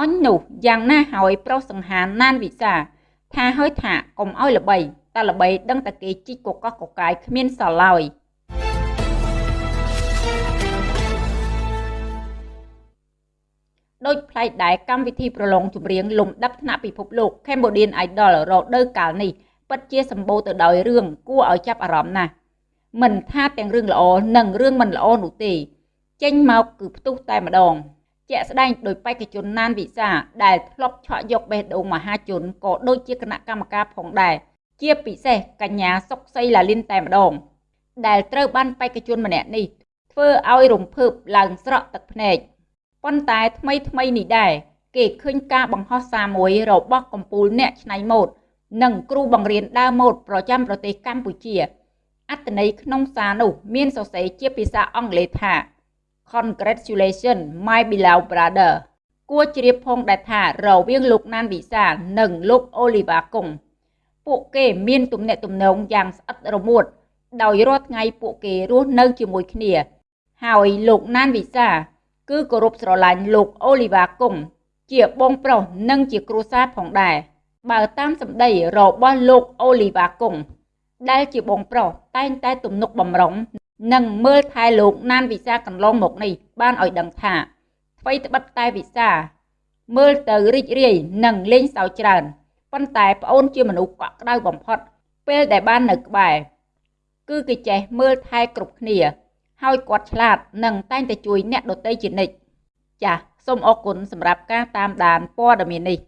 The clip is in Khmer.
អញនោះយ៉ាងណាហើយប្រុសសង្ហានណានវិសា ថាហើយថាកុំឲ្យល្បីតែល្បីដឹងតែគេជីកកកកកកាយគ្មានសល់ឡើយដូចផ្លែកដែរកម្មវិធីប្រឡងចម្រៀងលំដាប់ថ្នាក់ពិភពលោក Cambodian Idol រដូវកាលនេះពិតជាសម្បូរទៅដោយរឿងគួរឲ្យចាប់អារម្មណ៍ណាស់មិនថាទាំងរឿងល្អនិងរឿងមិនល្អនោះទេ ចេញមកគឺផ្ទុះតែម្ដង ជាក់ស្ដែងដោយបេក្ខជនណានវិសាដែលធ្លាប់ឆក់យកបេះដូងមហាជនក៏ដូចជាគណៈកម្មការផងដែរជាពិសេសកញ្ញាសុកសីឡាលីនតែម្ដង ដែលត្រូវបានបេក្ខជនម្នាក់នេះធ្វើឲ្យរំភើបឡើងស្រក់ទឹកភ្នែកប៉ុន្តែថ្មីថ្មីនេះដែរគេឃើញការបង្ហោះសារមួយរបស់កម្ពុជាអ្នកច្នៃម៉ូដនិងគ្រូបង្រៀនដើមម៉ូដប្រចាំប្រទេសកម្ពុជា អត្ថន័យក្នុងសារនោះមានសរសេរជាភាសាអង់គ្លេសថា Congratulations my beloved brother គួរជ្រាបផងដែរថារវាងលោកណានវិសានិងលោកអូលីវ៉ាកុងពួកគេមានទំនាក់ទំនងយ៉ាងស្អិតរមួត ដោយរាល់ថ្ងៃពួកគេរស់នៅជាមួយគ្នា ហើយលោកណានវិសា គឺគោរពស្រឡាញ់លោកអូលីវ៉ាកុងជាបងប្រុសនិងជាគ្រួសារផងដែរបើតាមសម្ដីរបស់លោកអូលីវ៉ាកុងដែលជាបងប្រុសតែងតែទំនុកបំរុង និងមើលថែលោកណានវិសាកន្លងមកនេះបានឲ្យដឹងថាអ្វីត្បិតតែវិសា មើលទៅរីករាយនិងលេងសើចច្រើនប៉ុន្តែប្អូនជាមនុស្សកក់ក្ដៅបំផុត ពេលដែលបាននៅក្បែរគឺគេចេះមើលថែគ្រប់គ្នា ហើយគាត់ឆ្លាតនិងតែងតែជួយអ្នកដទៃជានិច្ចចាសសូមអរគុណសម្រាប់ការតាមដានព័ត៌មាននេះ